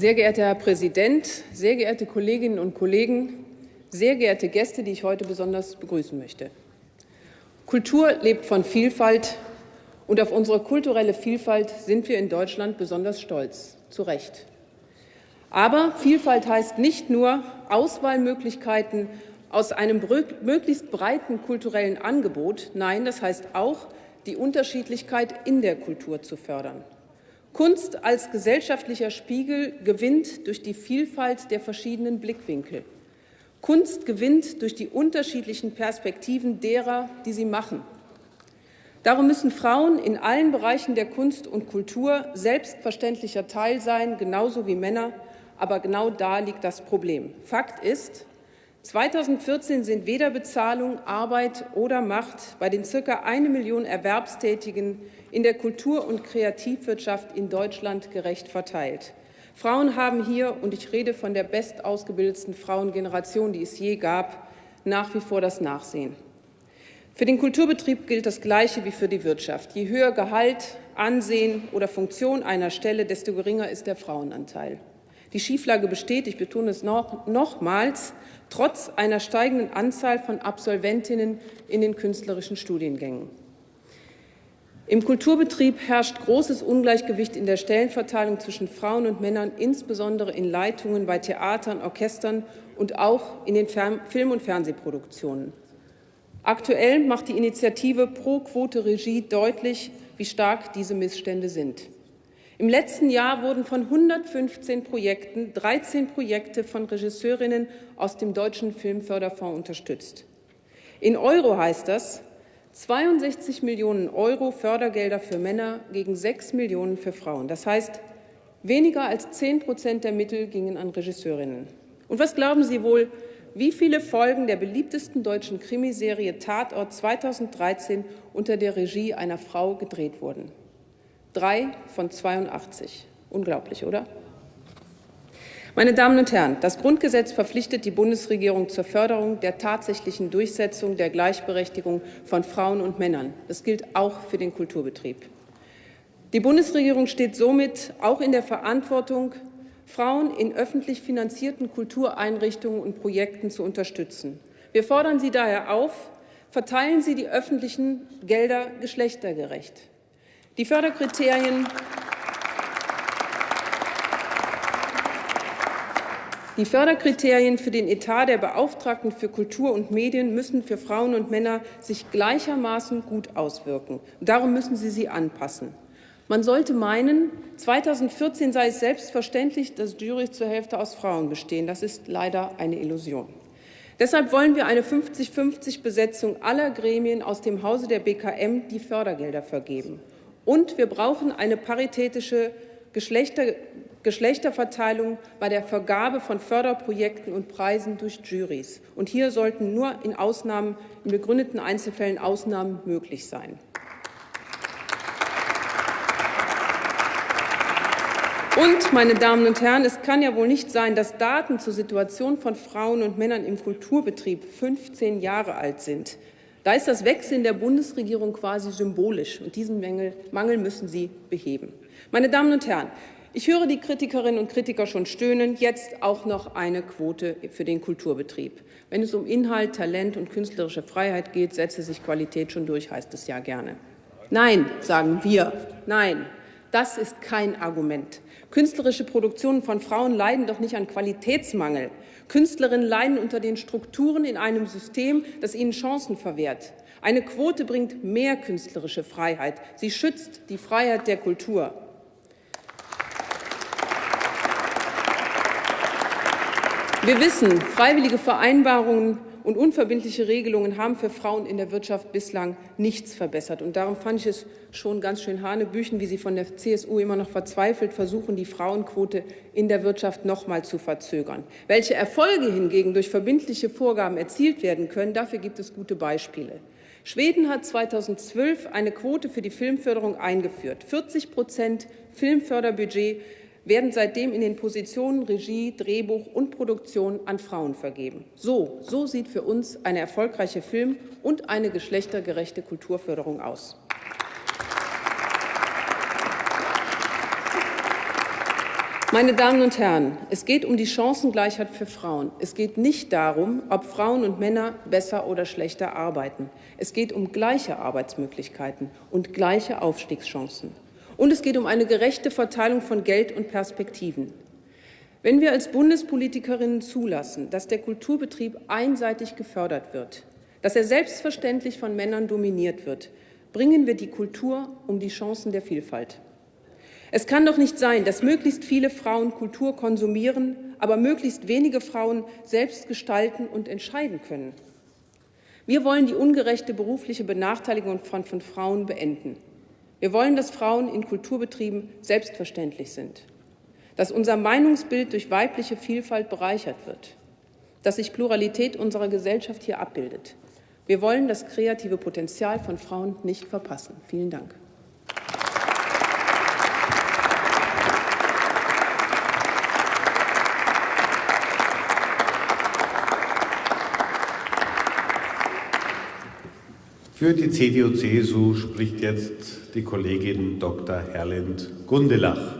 Sehr geehrter Herr Präsident, sehr geehrte Kolleginnen und Kollegen, sehr geehrte Gäste, die ich heute besonders begrüßen möchte. Kultur lebt von Vielfalt, und auf unsere kulturelle Vielfalt sind wir in Deutschland besonders stolz, zu Recht. Aber Vielfalt heißt nicht nur Auswahlmöglichkeiten aus einem möglichst breiten kulturellen Angebot. Nein, das heißt auch, die Unterschiedlichkeit in der Kultur zu fördern. Kunst als gesellschaftlicher Spiegel gewinnt durch die Vielfalt der verschiedenen Blickwinkel. Kunst gewinnt durch die unterschiedlichen Perspektiven derer, die sie machen. Darum müssen Frauen in allen Bereichen der Kunst und Kultur selbstverständlicher Teil sein, genauso wie Männer. Aber genau da liegt das Problem. Fakt ist, 2014 sind weder Bezahlung, Arbeit oder Macht bei den circa eine Million Erwerbstätigen in der Kultur- und Kreativwirtschaft in Deutschland gerecht verteilt. Frauen haben hier, und ich rede von der bestausgebildetsten Frauengeneration, die es je gab, nach wie vor das Nachsehen. Für den Kulturbetrieb gilt das Gleiche wie für die Wirtschaft. Je höher Gehalt, Ansehen oder Funktion einer Stelle, desto geringer ist der Frauenanteil. Die Schieflage besteht, ich betone es noch, nochmals, trotz einer steigenden Anzahl von Absolventinnen in den künstlerischen Studiengängen. Im Kulturbetrieb herrscht großes Ungleichgewicht in der Stellenverteilung zwischen Frauen und Männern, insbesondere in Leitungen bei Theatern, Orchestern und auch in den Film- und Fernsehproduktionen. Aktuell macht die Initiative Pro Quote Regie deutlich, wie stark diese Missstände sind. Im letzten Jahr wurden von 115 Projekten 13 Projekte von Regisseurinnen aus dem Deutschen Filmförderfonds unterstützt. In Euro heißt das, 62 Millionen Euro Fördergelder für Männer gegen 6 Millionen für Frauen. Das heißt, weniger als 10 Prozent der Mittel gingen an Regisseurinnen. Und was glauben Sie wohl, wie viele Folgen der beliebtesten deutschen Krimiserie Tatort 2013 unter der Regie einer Frau gedreht wurden? Drei von 82. Unglaublich, oder? Meine Damen und Herren, das Grundgesetz verpflichtet die Bundesregierung zur Förderung der tatsächlichen Durchsetzung der Gleichberechtigung von Frauen und Männern. Das gilt auch für den Kulturbetrieb. Die Bundesregierung steht somit auch in der Verantwortung, Frauen in öffentlich finanzierten Kultureinrichtungen und Projekten zu unterstützen. Wir fordern Sie daher auf, verteilen Sie die öffentlichen Gelder geschlechtergerecht. Die Förderkriterien Die Förderkriterien für den Etat der Beauftragten für Kultur und Medien müssen für Frauen und Männer sich gleichermaßen gut auswirken. Darum müssen sie sie anpassen. Man sollte meinen, 2014 sei es selbstverständlich, dass Jurys zur Hälfte aus Frauen bestehen. Das ist leider eine Illusion. Deshalb wollen wir eine 50-50 Besetzung aller Gremien aus dem Hause der BKM, die Fördergelder vergeben. Und wir brauchen eine paritätische Geschlechter Geschlechterverteilung bei der Vergabe von Förderprojekten und Preisen durch Juries. Und hier sollten nur in Ausnahmen, in begründeten Einzelfällen Ausnahmen möglich sein. Und, meine Damen und Herren, es kann ja wohl nicht sein, dass Daten zur Situation von Frauen und Männern im Kulturbetrieb 15 Jahre alt sind. Da ist das Wechseln der Bundesregierung quasi symbolisch, und diesen Mangel müssen Sie beheben. Meine Damen und Herren, ich höre die Kritikerinnen und Kritiker schon stöhnen, jetzt auch noch eine Quote für den Kulturbetrieb. Wenn es um Inhalt, Talent und künstlerische Freiheit geht, setze sich Qualität schon durch, heißt es ja gerne. Nein, sagen wir, nein, das ist kein Argument. Künstlerische Produktionen von Frauen leiden doch nicht an Qualitätsmangel. Künstlerinnen leiden unter den Strukturen in einem System, das ihnen Chancen verwehrt. Eine Quote bringt mehr künstlerische Freiheit. Sie schützt die Freiheit der Kultur. Wir wissen, freiwillige Vereinbarungen und unverbindliche Regelungen haben für Frauen in der Wirtschaft bislang nichts verbessert. Und darum fand ich es schon ganz schön Hanebüchen, wie Sie von der CSU immer noch verzweifelt versuchen, die Frauenquote in der Wirtschaft noch mal zu verzögern. Welche Erfolge hingegen durch verbindliche Vorgaben erzielt werden können, dafür gibt es gute Beispiele. Schweden hat 2012 eine Quote für die Filmförderung eingeführt. 40 Prozent Filmförderbudget werden seitdem in den Positionen Regie, Drehbuch und Produktion an Frauen vergeben. So, so sieht für uns eine erfolgreiche Film- und eine geschlechtergerechte Kulturförderung aus. Meine Damen und Herren, es geht um die Chancengleichheit für Frauen. Es geht nicht darum, ob Frauen und Männer besser oder schlechter arbeiten. Es geht um gleiche Arbeitsmöglichkeiten und gleiche Aufstiegschancen. Und es geht um eine gerechte Verteilung von Geld und Perspektiven. Wenn wir als Bundespolitikerinnen zulassen, dass der Kulturbetrieb einseitig gefördert wird, dass er selbstverständlich von Männern dominiert wird, bringen wir die Kultur um die Chancen der Vielfalt. Es kann doch nicht sein, dass möglichst viele Frauen Kultur konsumieren, aber möglichst wenige Frauen selbst gestalten und entscheiden können. Wir wollen die ungerechte berufliche Benachteiligung von, von Frauen beenden. Wir wollen, dass Frauen in Kulturbetrieben selbstverständlich sind dass unser Meinungsbild durch weibliche Vielfalt bereichert wird, dass sich Pluralität unserer Gesellschaft hier abbildet. Wir wollen das kreative Potenzial von Frauen nicht verpassen. Vielen Dank. Für die CDU-CSU spricht jetzt die Kollegin Dr. Herlind Gundelach.